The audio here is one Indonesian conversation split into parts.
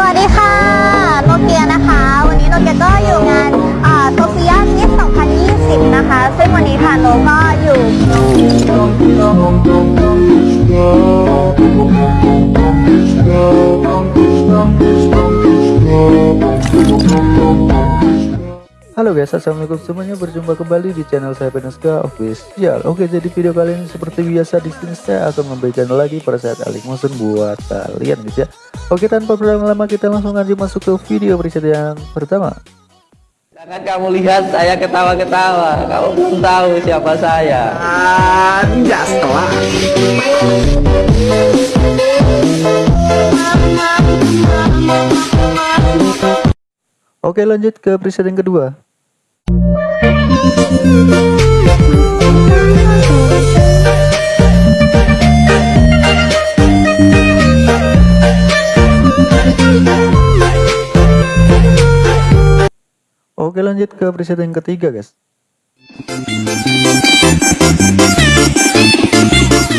สวัสดีค่ะโนเกียนะคะ วันนี้โนเกียก็อยู่งานโซเฟียมิส2020 นะคะ ซึ่งวันนี้ค่ะโนก็อยู่ Halo guys, assalamualaikum semuanya. Berjumpa kembali di channel saya Penuska Official. Oke, jadi video kali ini seperti biasa di sini saya akan memberikan lagi pada saat alik motion buat kalian guys ya. Oke, tanpa berlama-lama kita langsung aja masuk ke video preset yang pertama. Jangan kamu lihat saya ketawa-ketawa, kamu belum tahu siapa saya. Anja setelah Oke, lanjut ke preset yang kedua. Oke, lanjut ke preset yang ketiga, guys.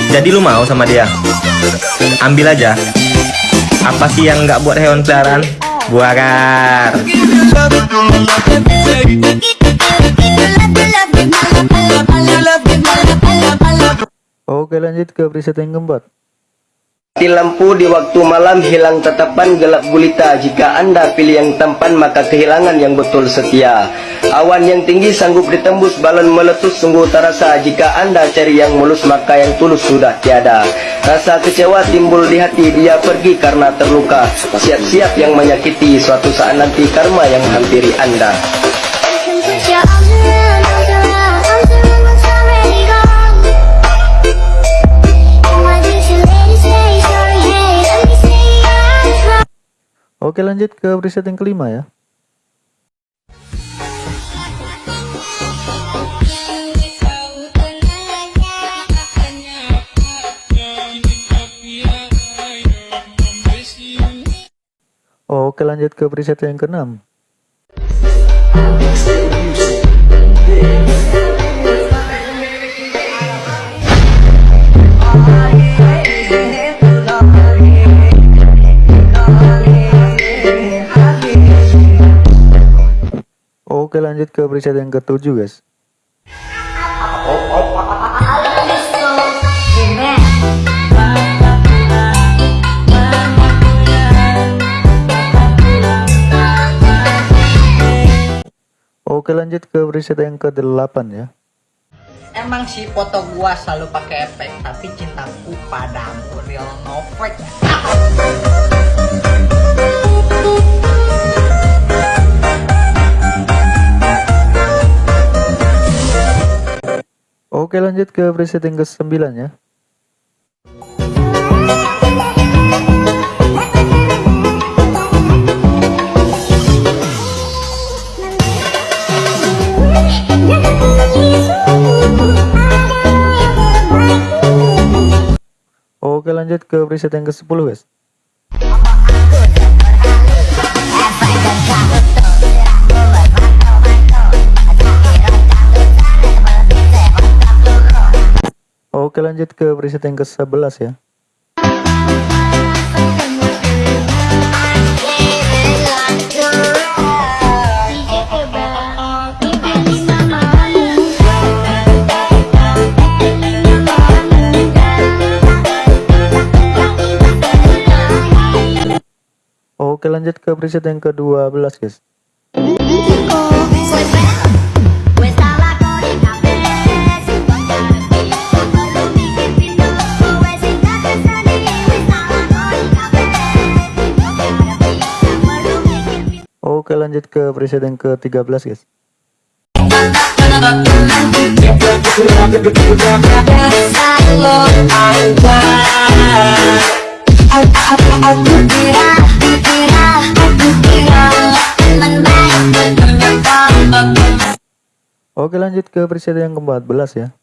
Jadi lu mau sama dia? Ambil aja. Apa sih yang nggak buat hewan peliharaan? Buagar. Oke, lanjut ke preset yang keempat. Mati lampu di waktu malam hilang tatapan gelap gulita. Jika anda pilih yang tampan maka kehilangan yang betul setia. Awan yang tinggi sanggup ditembus balon meletus sungguh terasa. Jika anda cari yang mulus maka yang tulus sudah tiada. Rasa kecewa timbul di hati dia pergi karena terluka. Siap-siap yang menyakiti suatu saat nanti karma yang hampiri anda Oke, lanjut ke preset yang kelima ya. Oke, lanjut ke preset yang keenam. Oke lanjut ke preset yang ketujuh guys. Oke lanjut ke preset yang ke-8 ya. Emang sih foto gua selalu pakai efek Tapi cintaku padamu real no fake Oke lanjut ke preset yang ke-9 ya. Oke lanjut ke preset yang ke-10 guys Oke lanjut ke preset yang ke-11 ya. Oke lanjut ke preset yang ke-12 guys Oke lanjut ke preset yang ke-13 guys. Oke lanjut ke preset yang ke-14 ya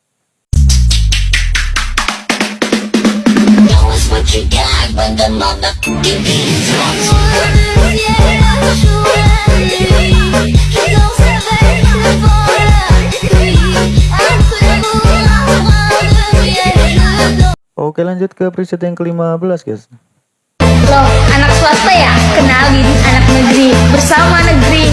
Oke lanjut ke preset yang ke-15 guys Loh, anak swasta ya? Kenalin anak negeri bersama negeri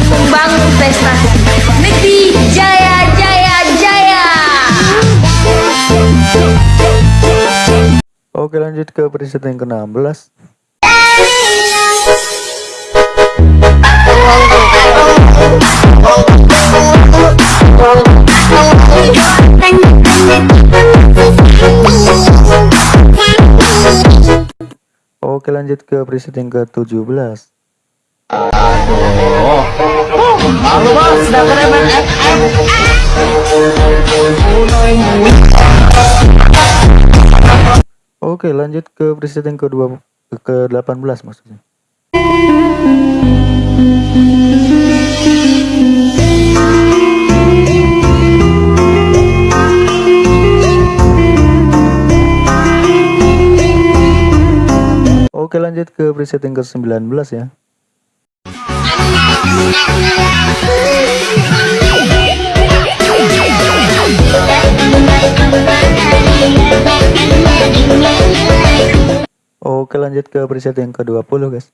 Oke lanjut ke preset yang ke-16 Oke lanjut ke preset yang ke-17 Oke lanjut ke preset yang ke-2 ke-18 maksudnya. Oke lanjut ke preset yang ke-19 ya Oke lanjut ke preset yang ke-20 guys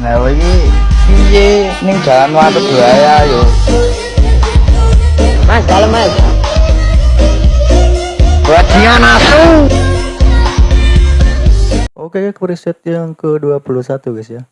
Nah, ini piye ning jalan waduk buaya yo. Mas, dalam Mas. Buat dia nasu. Oke ke preset yang ke-21 guys ya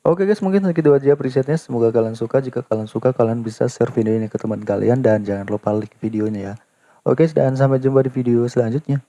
Oke guys mungkin segitu aja presetnya. Semoga kalian suka. Jika kalian suka kalian bisa share video ini ke teman kalian. Dan jangan lupa like videonya ya. Oke dan sampai jumpa di video selanjutnya